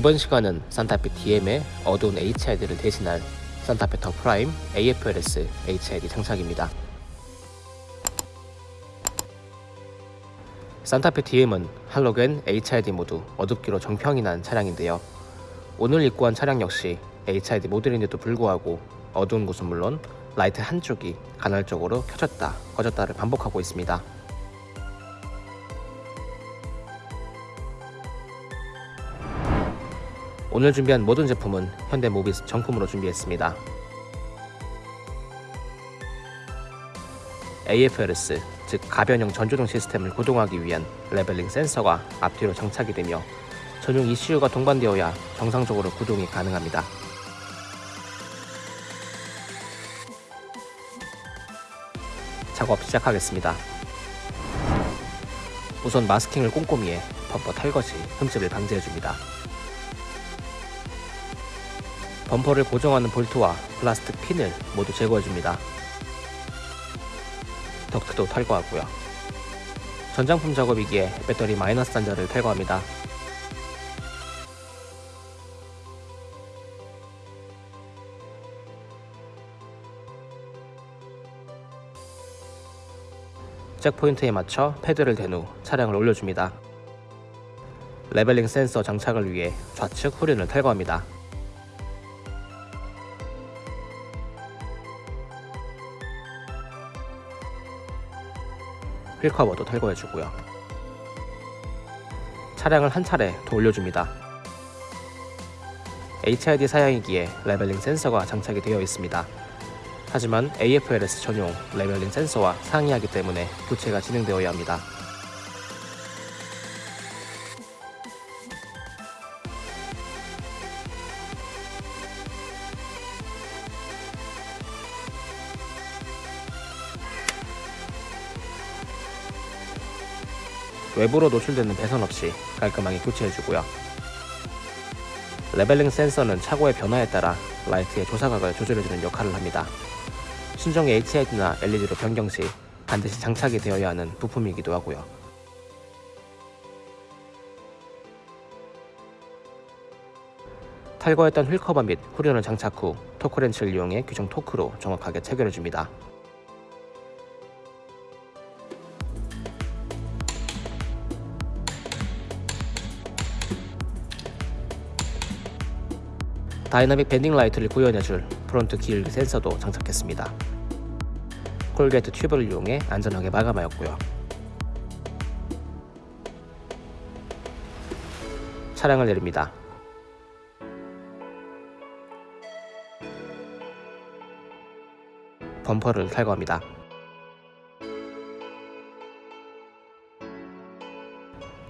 이번 시간은 산타페 DM의 어두운 HID를 대신할 산타페 더 프라임 AFLS HID 장착입니다. 산타페 DM은 할로겐 HID 모두 어둡기로 정평이 난 차량인데요. 오늘 입고한 차량 역시 HID 모델인데도 불구하고 어두운 곳은 물론 라이트 한쪽이 간헐적으로 켜졌다 꺼졌다를 반복하고 있습니다. 오늘 준비한 모든 제품은 현대모비스 정품으로 준비했습니다. AFLS, 즉 가변형 전조등 시스템을 구동하기 위한 레벨링 센서가 앞뒤로 장착이 되며 전용 ECU가 동반되어야 정상적으로 구동이 가능합니다. 작업 시작하겠습니다. 우선 마스킹을 꼼꼼히 해 범퍼 탈것이 흠집을 방지해줍니다. 범퍼를 고정하는 볼트와 플라스틱 핀을 모두 제거해줍니다. 덕트도 탈거하고요. 전장품 작업이기에 배터리 마이너스 단자를 탈거합니다. jack point에 맞춰 패드를 댄 후 차량을 올려줍니다. leveling 센서 장착을 위해 좌측 후륜을 탈거합니다. 휠커버도 탈거해주고요. 차량을 한 차례 더 올려줍니다. HID 사양이기에 leveling 센서가 장착이 되어 있습니다. 하지만 AFLS 전용 레벨링 센서와 상이하기 때문에 교체가 진행되어야 합니다. 외부로 노출되는 배선 없이 깔끔하게 교체해주고요. leveling 센서는 차고의 변화에 따라 라이트의 조사각을 조절해주는 역할을 합니다. 순정 HID나 LED로 변경 시 반드시 장착이 되어야 하는 부품이기도 하고요. 탈거했던 휠커버 및 후륜을 장착 후 토크렌치를 이용해 규정 토크로 정확하게 체결해줍니다. dynamic bending light를 구현해줄 front 기울기 센서도 장착했습니다. corrugate 튜브를 이용해 안전하게 마감하였고요. 차량을 내립니다. 범퍼를 탈거합니다.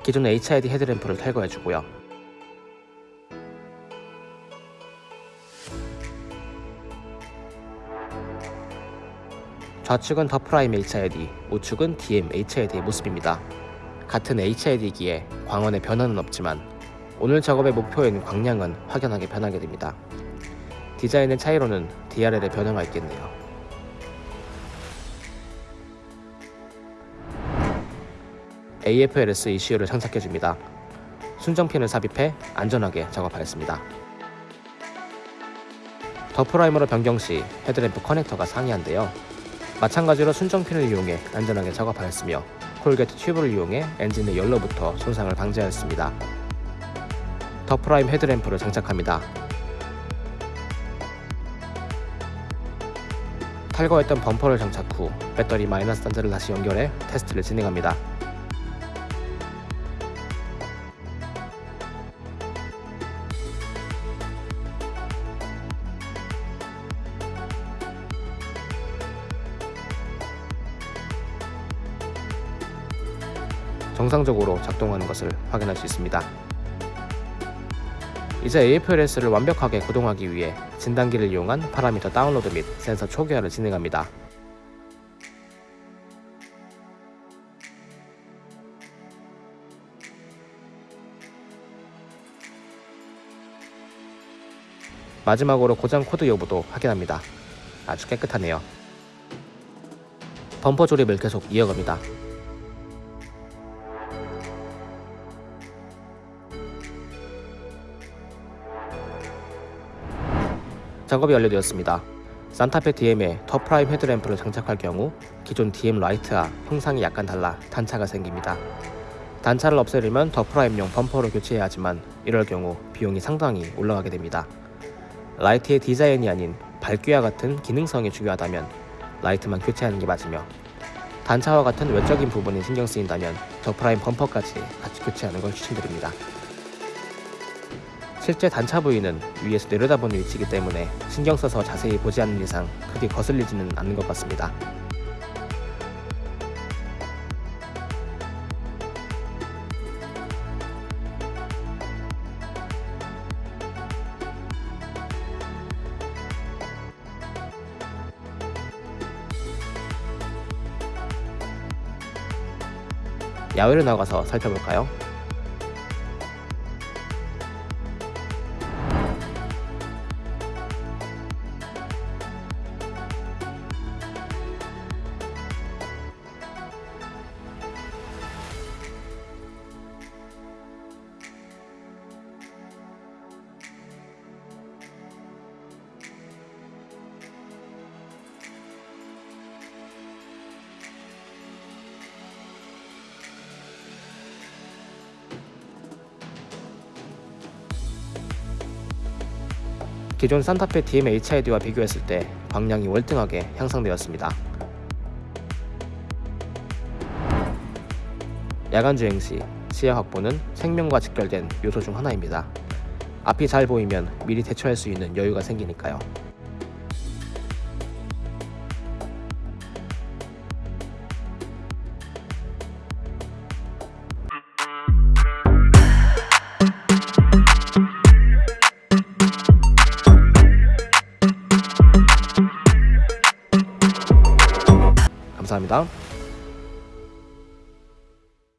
기존 HID 헤드램프를 탈거해주고요. 좌측은 더 프라임 HID, 우측은 DM HID의 모습입니다. 같은 HID기에 광원의 변화는 없지만 오늘 작업의 목표인 광량은 확연하게 변하게 됩니다. 디자인의 차이로는 DRL의 변화가 있겠네요. AFLS ECU를 장착해줍니다. 순정핀을 삽입해 안전하게 작업하였습니다. 더 프라임으로 변경 시 헤드램프 커넥터가 상이한데요. 마찬가지로 순정핀을 이용해 안전하게 작업하였으며 corrugate 튜브를 이용해 엔진의 열로부터 손상을 방지하였습니다. 더 프라임 헤드램프를 장착합니다. 탈거했던 범퍼를 장착 후 배터리 마이너스 단자를 다시 연결해 테스트를 진행합니다. 정상적으로 작동하는 것을 확인할 수 있습니다. 이제 AFLS를 완벽하게 구동하기 위해 진단기를 이용한 파라미터 다운로드 및 센서 초기화를 진행합니다. 마지막으로 고장 코드 여부도 확인합니다. 아주 깨끗하네요. 범퍼 조립을 계속 이어갑니다. 작업이 완료되었습니다. 산타페 DM에 더 프라임 헤드램프를 장착할 경우 기존 DM 라이트와 형상이 약간 달라 단차가 생깁니다. 단차를 없애려면 더 프라임용 범퍼를 교체해야 하지만 이럴 경우 비용이 상당히 올라가게 됩니다. 라이트의 디자인이 아닌 밝기와 같은 기능성이 중요하다면 라이트만 교체하는 게 맞으며 단차와 같은 외적인 부분이 신경 쓰인다면 더 프라임 범퍼까지 같이 교체하는 걸 추천드립니다. 실제 단차 부위는 위에서 내려다보는 위치이기 때문에 신경 써서 자세히 보지 않는 이상 크게 거슬리지는 않는 것 같습니다. 야외로 나가서 살펴볼까요? 기존 산타페 DM-HID와 비교했을 때 광량이 월등하게 향상되었습니다. 야간 주행 시 시야 확보는 생명과 직결된 요소 중 하나입니다. 앞이 잘 보이면 미리 대처할 수 있는 여유가 생기니까요. 감사합니다.